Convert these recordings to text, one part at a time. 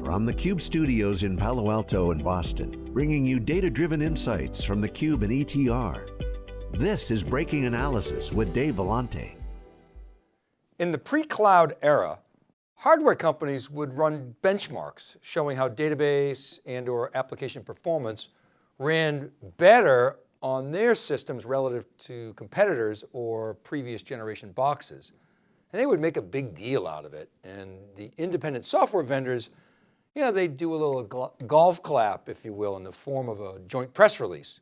From the Cube studios in Palo Alto and Boston, bringing you data-driven insights from the Cube and ETR. This is Breaking Analysis with Dave Vellante. In the pre-cloud era, hardware companies would run benchmarks showing how database and or application performance ran better on their systems relative to competitors or previous generation boxes. And they would make a big deal out of it. And the independent software vendors, you know, they do a little golf clap, if you will, in the form of a joint press release.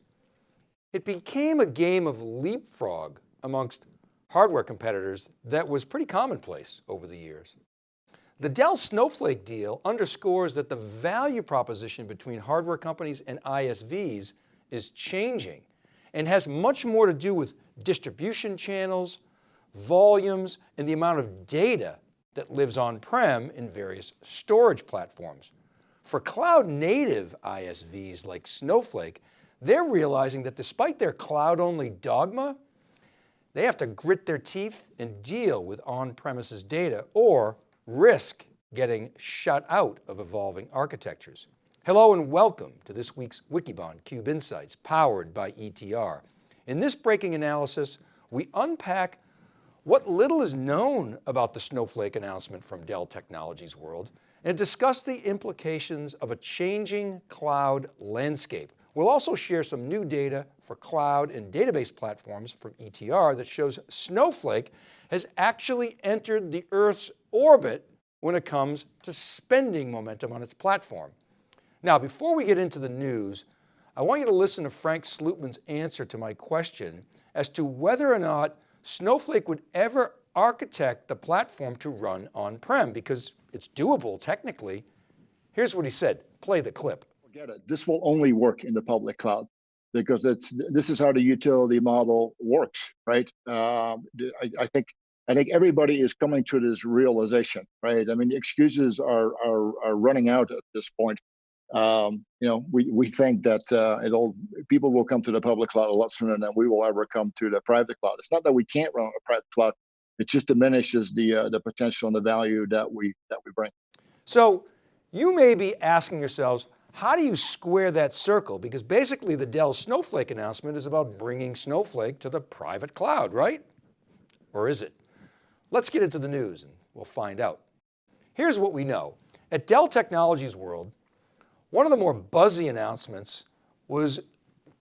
It became a game of leapfrog amongst hardware competitors that was pretty commonplace over the years. The Dell Snowflake deal underscores that the value proposition between hardware companies and ISVs is changing and has much more to do with distribution channels, volumes, and the amount of data that lives on-prem in various storage platforms. For cloud native ISVs like Snowflake, they're realizing that despite their cloud only dogma, they have to grit their teeth and deal with on-premises data or risk getting shut out of evolving architectures. Hello and welcome to this week's Wikibon Cube Insights powered by ETR. In this breaking analysis, we unpack what little is known about the Snowflake announcement from Dell Technologies World and discuss the implications of a changing cloud landscape. We'll also share some new data for cloud and database platforms from ETR that shows Snowflake has actually entered the Earth's orbit when it comes to spending momentum on its platform. Now, before we get into the news, I want you to listen to Frank Slootman's answer to my question as to whether or not Snowflake would ever architect the platform to run on-prem because it's doable technically. Here's what he said, play the clip. Forget it, this will only work in the public cloud because it's this is how the utility model works, right? Uh, I, I, think I think everybody is coming to this realization, right? I mean, excuses are are, are running out at this point um, you know, we, we think that uh, it'll people will come to the public cloud a lot sooner than we will ever come to the private cloud. It's not that we can't run a private cloud; it just diminishes the uh, the potential and the value that we that we bring. So, you may be asking yourselves, how do you square that circle? Because basically, the Dell Snowflake announcement is about bringing Snowflake to the private cloud, right? Or is it? Let's get into the news and we'll find out. Here's what we know. At Dell Technologies World, one of the more buzzy announcements was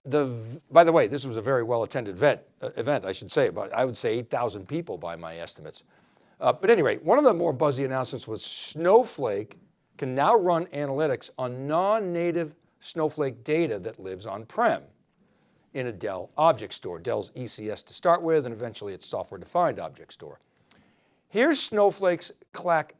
the, by the way, this was a very well attended event, uh, event I should say, but I would say 8,000 people by my estimates. Uh, but anyway, one of the more buzzy announcements was Snowflake can now run analytics on non-native Snowflake data that lives on-prem in a Dell object store, Dell's ECS to start with, and eventually its software defined object store. Here's Snowflake's Clark,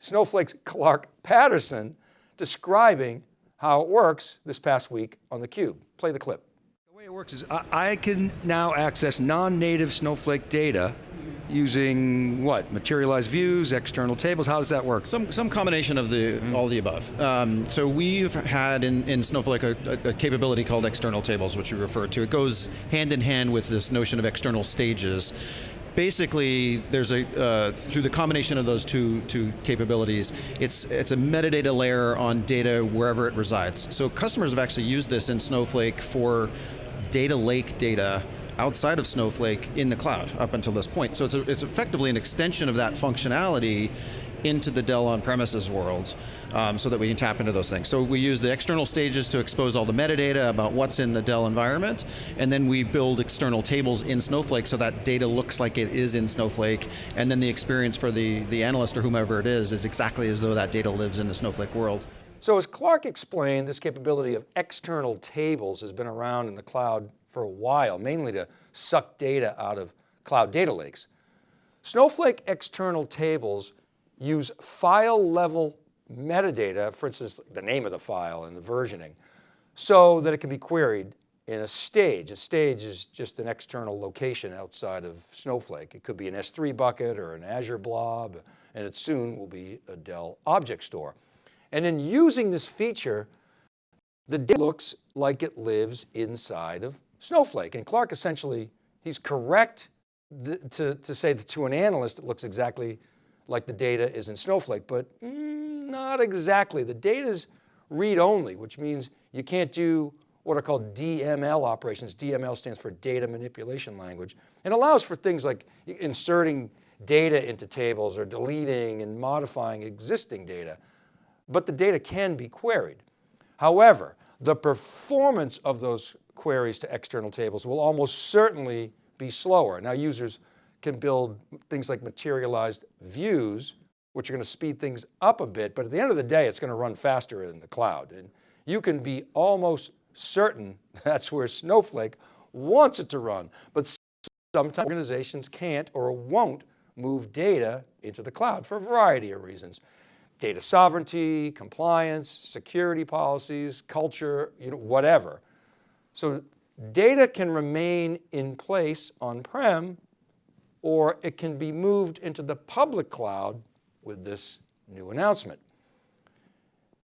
Snowflake's Clark Patterson describing how it works this past week on theCUBE. Play the clip. The way it works is I, I can now access non-native Snowflake data using what? Materialized views, external tables, how does that work? Some, some combination of the, mm -hmm. all the above. Um, so we've had in, in Snowflake a, a, capability called external tables, which we refer to. It goes hand in hand with this notion of external stages basically, there's a uh, through the combination of those two two capabilities, it's it's a metadata layer on data wherever it resides. So customers have actually used this in Snowflake for data lake data outside of Snowflake in the cloud up until this point. So it's, a, it's effectively an extension of that functionality into the Dell on-premises world um, so that we can tap into those things. So we use the external stages to expose all the metadata about what's in the Dell environment, and then we build external tables in Snowflake so that data looks like it is in Snowflake, and then the experience for the, the analyst or whomever it is is exactly as though that data lives in the Snowflake world. So as Clark explained, this capability of external tables has been around in the cloud for a while, mainly to suck data out of cloud data lakes. Snowflake external tables use file level metadata, for instance, the name of the file and the versioning, so that it can be queried in a stage. A stage is just an external location outside of Snowflake. It could be an S3 bucket or an Azure blob, and it soon will be a Dell object store. And in using this feature, the data looks like it lives inside of Snowflake. And Clark essentially, he's correct to, to say that to an analyst, it looks exactly like the data is in Snowflake, but mm, Not exactly. The data is read only, which means you can't do what are called DML operations. DML stands for data manipulation language and allows for things like inserting data into tables or deleting and modifying existing data. But the data can be queried. However, the performance of those queries to external tables will almost certainly be slower. Now users can build things like materialized views, which are going to speed things up a bit, but at the end of the day, it's going to run faster in the cloud. And you can be almost certain that's where Snowflake wants it to run. But sometimes organizations can't or won't move data into the cloud for a variety of reasons. Data sovereignty, compliance, security policies, culture, you know, whatever. So data can remain in place on-prem or it can be moved into the public cloud with this new announcement.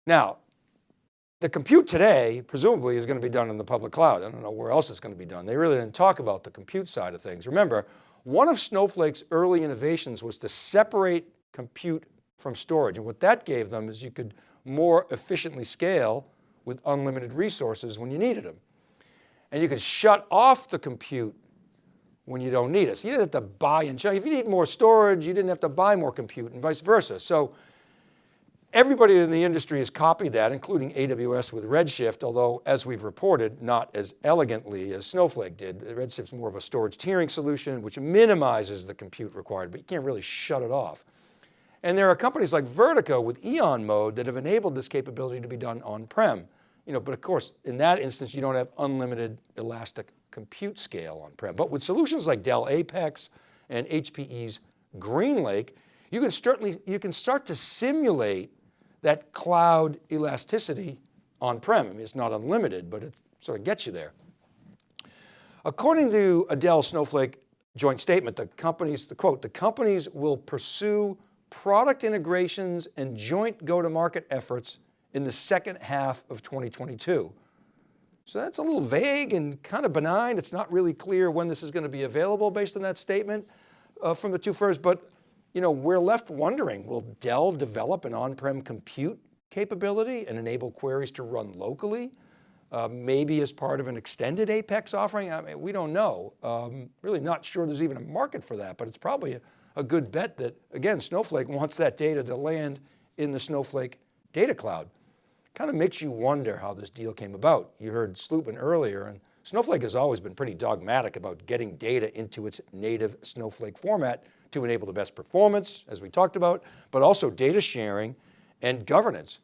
Now, the compute today, presumably is going to be done in the public cloud. I don't know where else it's going to be done. They really didn't talk about the compute side of things. Remember, one of Snowflake's early innovations was to separate compute from storage. And what that gave them is you could more efficiently scale with unlimited resources when you needed them. And you could shut off the compute when you don't need it. You didn't have to buy and check. If you need more storage, you didn't have to buy more compute and vice versa. So everybody in the industry has copied that, including AWS with Redshift, although as we've reported, not as elegantly as Snowflake did. Redshift's more of a storage tiering solution, which minimizes the compute required, but you can't really shut it off. And there are companies like Vertica with Eon mode that have enabled this capability to be done on-prem. You know, but of course, in that instance, you don't have unlimited elastic compute scale on-prem. But with solutions like Dell Apex and HPE's GreenLake, you can, certainly, you can start to simulate that cloud elasticity on-prem. I mean, it's not unlimited, but it sort of gets you there. According to a Dell Snowflake joint statement, the companies, the quote, the companies will pursue product integrations and joint go-to-market efforts in the second half of 2022. So that's a little vague and kind of benign. It's not really clear when this is going to be available based on that statement uh, from the two firms, but you know, we're left wondering, will Dell develop an on-prem compute capability and enable queries to run locally? Uh, maybe as part of an extended Apex offering? I mean, we don't know. Um, really not sure there's even a market for that, but it's probably a, a good bet that, again, Snowflake wants that data to land in the Snowflake data cloud kind of makes you wonder how this deal came about. You heard Slootman earlier and Snowflake has always been pretty dogmatic about getting data into its native Snowflake format to enable the best performance, as we talked about, but also data sharing and governance.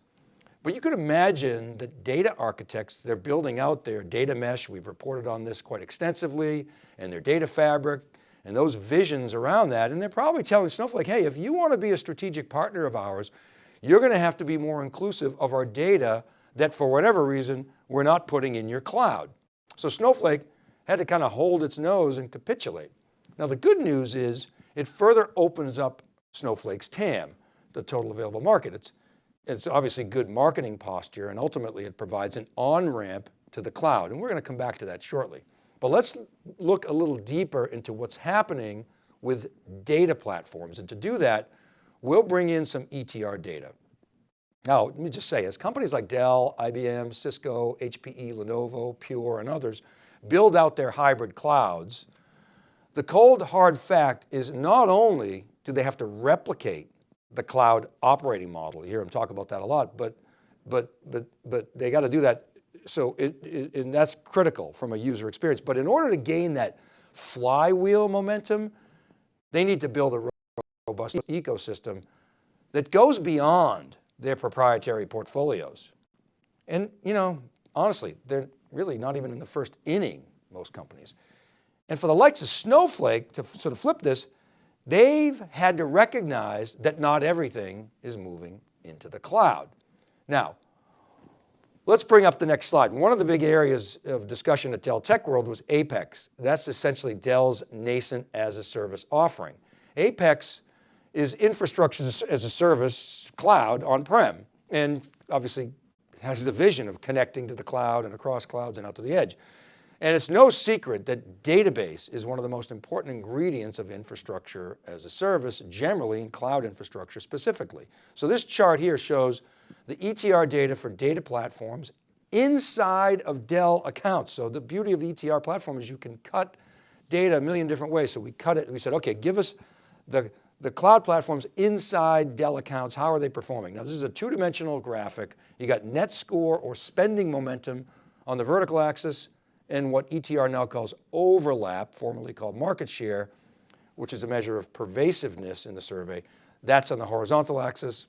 But you could imagine that data architects, they're building out their data mesh, we've reported on this quite extensively, and their data fabric, and those visions around that, and they're probably telling Snowflake, hey, if you want to be a strategic partner of ours, you're going to have to be more inclusive of our data that for whatever reason, we're not putting in your cloud. So Snowflake had to kind of hold its nose and capitulate. Now the good news is it further opens up Snowflake's TAM, the total available market. It's, it's obviously good marketing posture and ultimately it provides an on-ramp to the cloud. And we're going to come back to that shortly. But let's look a little deeper into what's happening with data platforms. And to do that, we'll bring in some ETR data. Now, let me just say, as companies like Dell, IBM, Cisco, HPE, Lenovo, Pure, and others build out their hybrid clouds, the cold hard fact is not only do they have to replicate the cloud operating model, you hear them talk about that a lot, but, but, but, but they got to do that. So it, it, and that's critical from a user experience. But in order to gain that flywheel momentum, they need to build a robust ecosystem that goes beyond their proprietary portfolios. And you know, honestly, they're really not even in the first inning, most companies. And for the likes of Snowflake to sort of flip this, they've had to recognize that not everything is moving into the cloud. Now, let's bring up the next slide. One of the big areas of discussion at Dell Tech World was Apex. That's essentially Dell's nascent as a service offering. Apex is infrastructure as a service cloud on-prem and obviously has the vision of connecting to the cloud and across clouds and out to the edge. And it's no secret that database is one of the most important ingredients of infrastructure as a service, generally in cloud infrastructure specifically. So this chart here shows the ETR data for data platforms inside of Dell accounts. So the beauty of the ETR platform is you can cut data a million different ways. So we cut it, and we said, okay, give us the, the cloud platforms inside Dell accounts, how are they performing? Now this is a two-dimensional graphic. You got net score or spending momentum on the vertical axis, and what ETR now calls overlap, formerly called market share, which is a measure of pervasiveness in the survey. That's on the horizontal axis.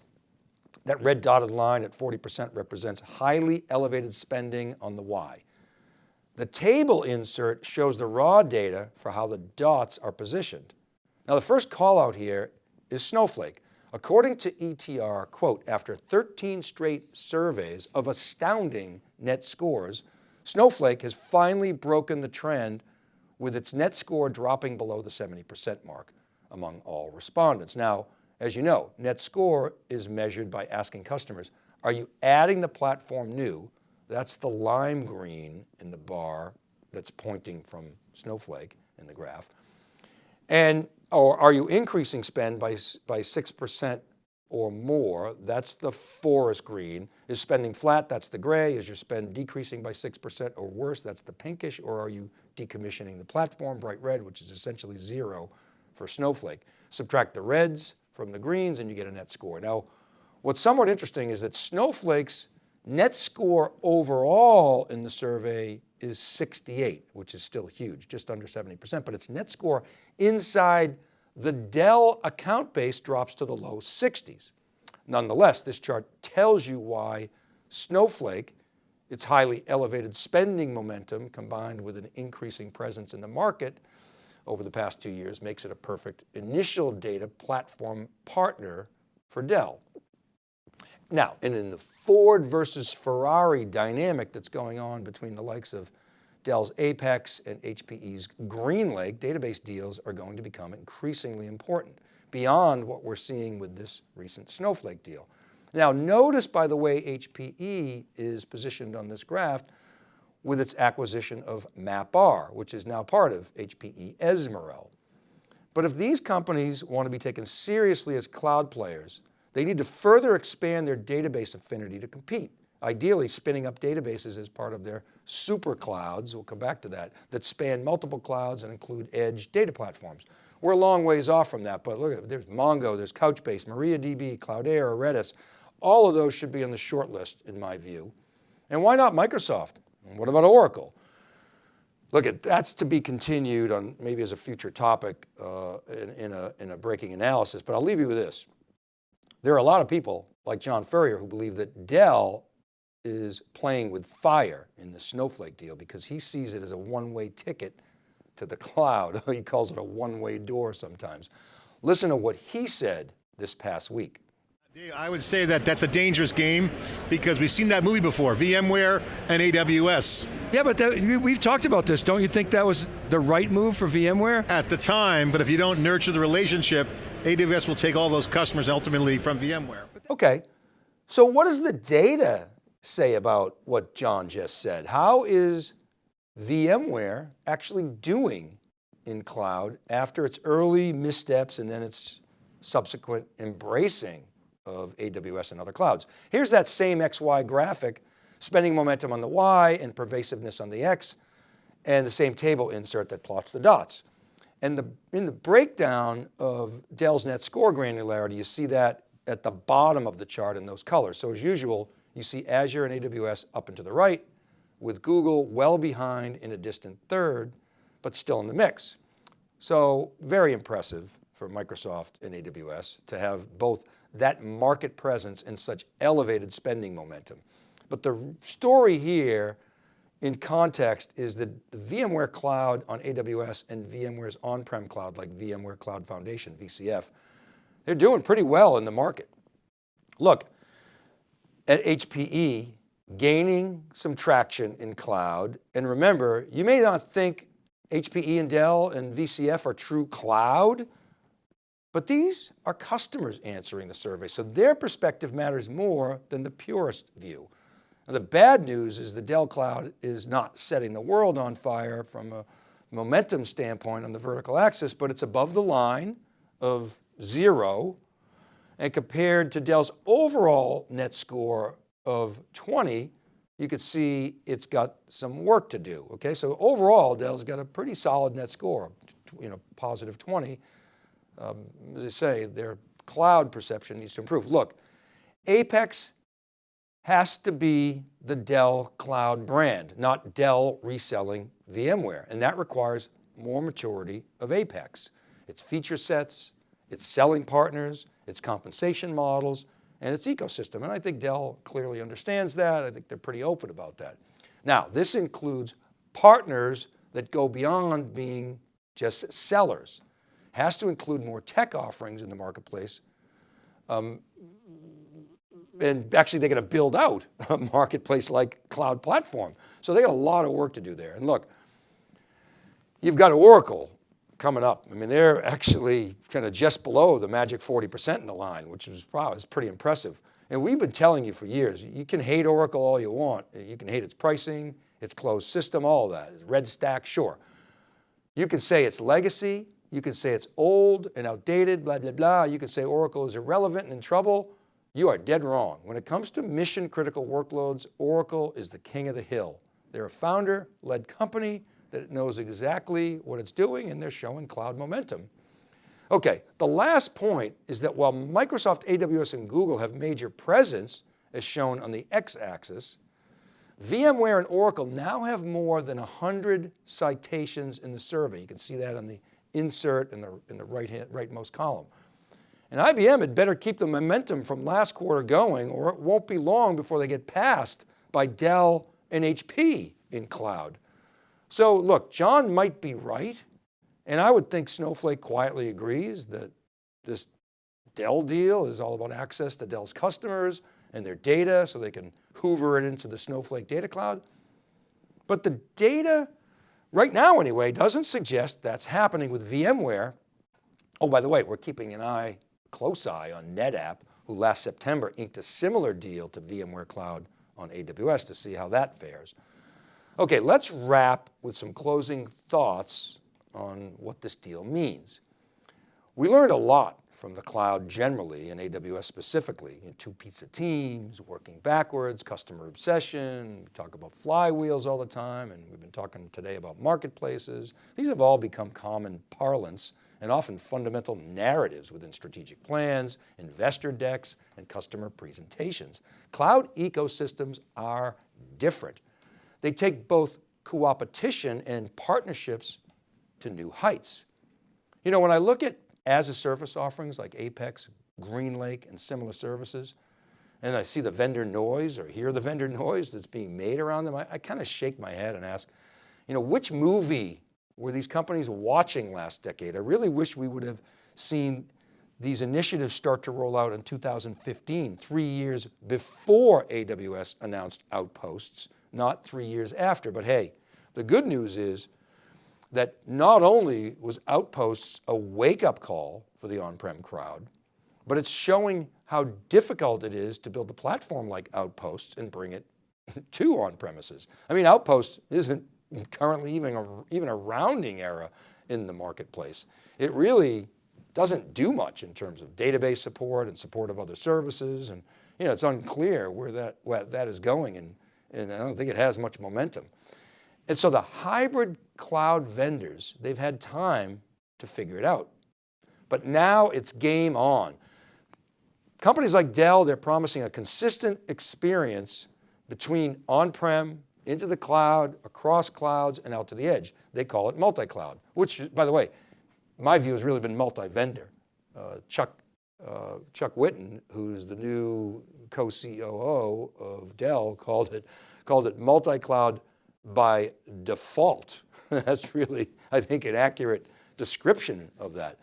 That red dotted line at 40% represents highly elevated spending on the Y. The table insert shows the raw data for how the dots are positioned. Now the first call out here is Snowflake. According to ETR, quote, after 13 straight surveys of astounding net scores, Snowflake has finally broken the trend with its net score dropping below the 70% mark among all respondents. Now, as you know, net score is measured by asking customers, are you adding the platform new? That's the lime green in the bar that's pointing from Snowflake in the graph. And, or are you increasing spend by, by 6% or more, that's the forest green. Is spending flat, that's the gray. Is your spend decreasing by 6% or worse, that's the pinkish, or are you decommissioning the platform, bright red, which is essentially zero for Snowflake. Subtract the reds from the greens and you get a net score. Now, what's somewhat interesting is that Snowflake's net score overall in the survey is 68, which is still huge, just under 70%, but its net score inside the Dell account base drops to the low 60s. Nonetheless, this chart tells you why Snowflake, its highly elevated spending momentum combined with an increasing presence in the market over the past two years makes it a perfect initial data platform partner for Dell. Now, and in the Ford versus Ferrari dynamic that's going on between the likes of Dell's Apex and HPE's GreenLake database deals are going to become increasingly important beyond what we're seeing with this recent Snowflake deal. Now notice by the way HPE is positioned on this graph with its acquisition of MapR, which is now part of HPE Ezmeral. But if these companies want to be taken seriously as cloud players, they need to further expand their database affinity to compete ideally spinning up databases as part of their super clouds, we'll come back to that, that span multiple clouds and include edge data platforms. We're a long ways off from that, but look, there's Mongo, there's Couchbase, MariaDB, Cloudera, Redis. All of those should be on the short list in my view. And why not Microsoft? what about Oracle? Look, at that's to be continued on maybe as a future topic uh, in, in, a, in a breaking analysis, but I'll leave you with this. There are a lot of people like John Furrier who believe that Dell is playing with fire in the Snowflake deal because he sees it as a one-way ticket to the cloud. he calls it a one-way door sometimes. Listen to what he said this past week. I would say that that's a dangerous game because we've seen that movie before, VMware and AWS. Yeah, but that, we've talked about this. Don't you think that was the right move for VMware? At the time, but if you don't nurture the relationship, AWS will take all those customers ultimately from VMware. Okay, so what does the data say about what John just said? How is VMware actually doing in cloud after its early missteps and then its subsequent embracing of AWS and other clouds? Here's that same XY graphic, spending momentum on the Y and pervasiveness on the X, and the same table insert that plots the dots. And the, in the breakdown of Dell's net score granularity, you see that at the bottom of the chart in those colors. So as usual, you see Azure and AWS up and to the right, with Google well behind in a distant third, but still in the mix. So very impressive for Microsoft and AWS to have both that market presence and such elevated spending momentum. But the story here in context is that the VMware cloud on AWS and VMware's on-prem cloud like VMware Cloud Foundation, VCF, they're doing pretty well in the market. Look, at HPE, gaining some traction in cloud. And remember, you may not think HPE and Dell and VCF are true cloud, but these are customers answering the survey. So their perspective matters more than the purest view. Now, the bad news is the Dell Cloud is not setting the world on fire from a momentum standpoint on the vertical axis, but it's above the line of zero. And compared to Dell's overall net score of 20, you could see it's got some work to do. Okay, so overall Dell's got a pretty solid net score, you know, positive 20. Um, as I say, their cloud perception needs to improve. Look, Apex has to be the Dell cloud brand, not Dell reselling VMware. And that requires more maturity of Apex. Its feature sets, its selling partners, its compensation models, and its ecosystem. And I think Dell clearly understands that. I think they're pretty open about that. Now, this includes partners that go beyond being just sellers. Has to include more tech offerings in the marketplace um, and actually they're going to build out a marketplace like cloud platform. So they got a lot of work to do there. And look, you've got Oracle coming up. I mean, they're actually kind of just below the magic 40% in the line, which is wow, is pretty impressive. And we've been telling you for years, you can hate Oracle all you want. You can hate its pricing, its closed system, all that. Red stack, sure. You can say it's legacy. You can say it's old and outdated, blah, blah, blah. You can say Oracle is irrelevant and in trouble. You are dead wrong. When it comes to mission critical workloads, Oracle is the king of the hill. They're a founder led company that knows exactly what it's doing and they're showing cloud momentum. Okay, the last point is that while Microsoft, AWS, and Google have major presence, as shown on the x-axis, VMware and Oracle now have more than 100 citations in the survey. You can see that on the insert in the, in the right hand, rightmost column. And IBM had better keep the momentum from last quarter going or it won't be long before they get passed by Dell and HP in cloud. So look, John might be right. And I would think Snowflake quietly agrees that this Dell deal is all about access to Dell's customers and their data so they can hoover it into the Snowflake data cloud. But the data, right now anyway, doesn't suggest that's happening with VMware. Oh, by the way, we're keeping an eye close eye on NetApp, who last September inked a similar deal to VMware Cloud on AWS to see how that fares. Okay, let's wrap with some closing thoughts on what this deal means. We learned a lot from the cloud generally and AWS specifically, in two pizza teams, working backwards, customer obsession, we talk about flywheels all the time, and we've been talking today about marketplaces. These have all become common parlance and often fundamental narratives within strategic plans, investor decks, and customer presentations. Cloud ecosystems are different. They take both coopetition and partnerships to new heights. You know, when I look at as a service offerings like Apex, GreenLake, and similar services, and I see the vendor noise or hear the vendor noise that's being made around them, I, I kind of shake my head and ask, you know, which movie were these companies watching last decade? I really wish we would have seen these initiatives start to roll out in 2015, three years before AWS announced Outposts, not three years after. But hey, the good news is that not only was Outposts a wake up call for the on-prem crowd, but it's showing how difficult it is to build a platform like Outposts and bring it to on premises. I mean, Outposts isn't currently even a, even a rounding error in the marketplace. It really doesn't do much in terms of database support and support of other services. And you know, it's unclear where that, where that is going and, and I don't think it has much momentum. And so the hybrid cloud vendors, they've had time to figure it out. But now it's game on. Companies like Dell, they're promising a consistent experience between on-prem into the cloud, across clouds, and out to the edge. They call it multi-cloud, which by the way, my view has really been multi-vendor. Uh, Chuck, uh, Chuck Whitten, who's the new co-COO of Dell, called it, called it multi-cloud by default. That's really, I think, an accurate description of that.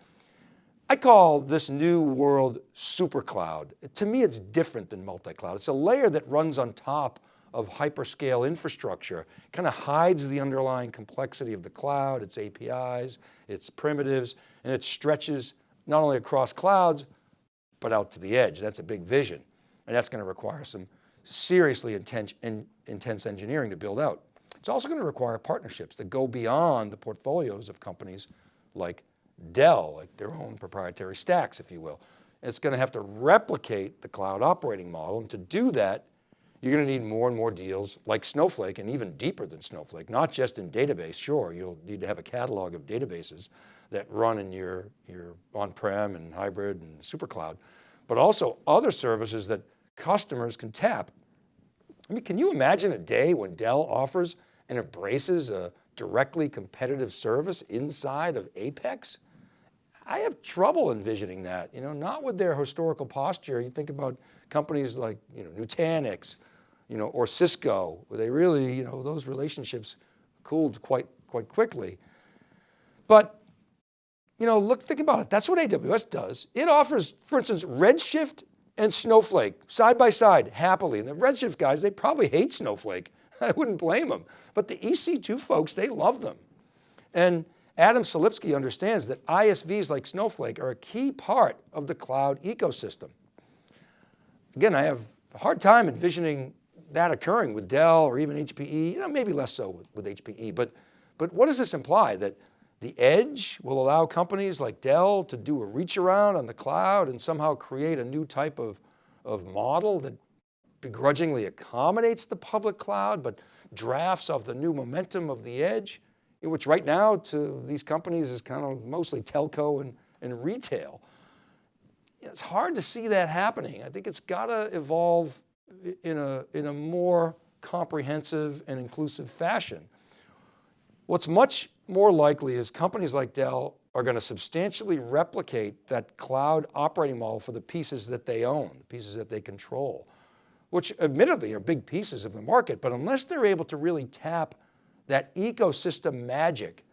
I call this new world super cloud. To me, it's different than multi-cloud. It's a layer that runs on top of hyperscale infrastructure, kind of hides the underlying complexity of the cloud, its APIs, its primitives, and it stretches not only across clouds, but out to the edge. That's a big vision. And that's going to require some seriously intense, in, intense engineering to build out. It's also going to require partnerships that go beyond the portfolios of companies like Dell, like their own proprietary stacks, if you will. It's going to have to replicate the cloud operating model. And to do that, you're going to need more and more deals like Snowflake and even deeper than Snowflake, not just in database. Sure, you'll need to have a catalog of databases that run in your, your on-prem and hybrid and super cloud, but also other services that customers can tap. I mean, can you imagine a day when Dell offers and embraces a directly competitive service inside of Apex? I have trouble envisioning that, you know, not with their historical posture. You think about companies like, you know, Nutanix, you know, or Cisco, where they really, you know, those relationships cooled quite, quite quickly. But, you know, look, think about it. That's what AWS does. It offers, for instance, Redshift and Snowflake side by side happily. And the Redshift guys, they probably hate Snowflake. I wouldn't blame them. But the EC2 folks, they love them. And Adam Selipsky understands that ISVs like Snowflake are a key part of the cloud ecosystem. Again, I have a hard time envisioning that occurring with Dell or even HPE, you know, maybe less so with, with HPE, but, but what does this imply? That the edge will allow companies like Dell to do a reach around on the cloud and somehow create a new type of, of model that begrudgingly accommodates the public cloud, but drafts of the new momentum of the edge, which right now to these companies is kind of mostly telco and, and retail. It's hard to see that happening. I think it's got to evolve in a, in a more comprehensive and inclusive fashion. What's much more likely is companies like Dell are going to substantially replicate that cloud operating model for the pieces that they own, the pieces that they control, which admittedly are big pieces of the market, but unless they're able to really tap that ecosystem magic,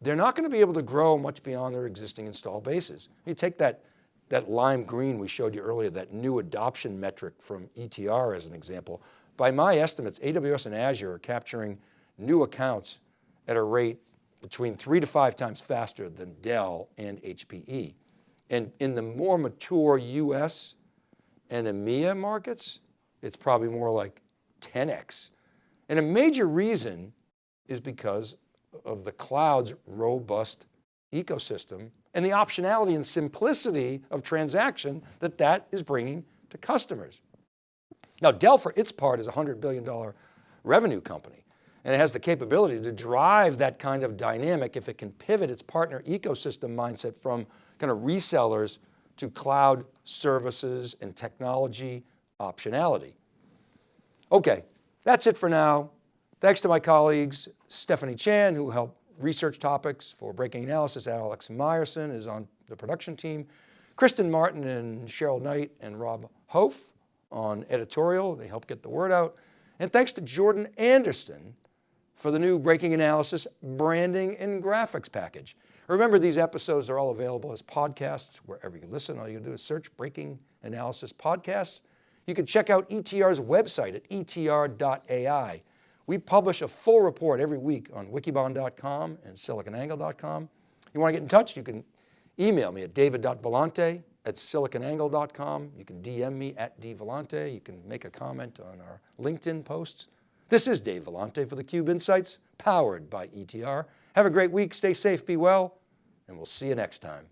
they're not going to be able to grow much beyond their existing install bases. You take that that lime green we showed you earlier, that new adoption metric from ETR as an example, by my estimates, AWS and Azure are capturing new accounts at a rate between three to five times faster than Dell and HPE. And in the more mature US and EMEA markets, it's probably more like 10X. And a major reason is because of the cloud's robust ecosystem and the optionality and simplicity of transaction that that is bringing to customers. Now Dell for its part is a $100 billion revenue company and it has the capability to drive that kind of dynamic if it can pivot its partner ecosystem mindset from kind of resellers to cloud services and technology optionality. Okay, that's it for now. Thanks to my colleagues, Stephanie Chan, who helped research topics for Breaking Analysis. Alex Myerson is on the production team. Kristen Martin and Cheryl Knight and Rob Hof on editorial. They help get the word out. And thanks to Jordan Anderson for the new Breaking Analysis branding and graphics package. Remember these episodes are all available as podcasts wherever you listen. All you do is search Breaking Analysis Podcasts. You can check out ETR's website at etr.ai. We publish a full report every week on wikibon.com and siliconangle.com. You want to get in touch? You can email me at david.vellante at siliconangle.com. You can DM me at dvellante. You can make a comment on our LinkedIn posts. This is Dave Vellante for theCUBE Insights, powered by ETR. Have a great week, stay safe, be well, and we'll see you next time.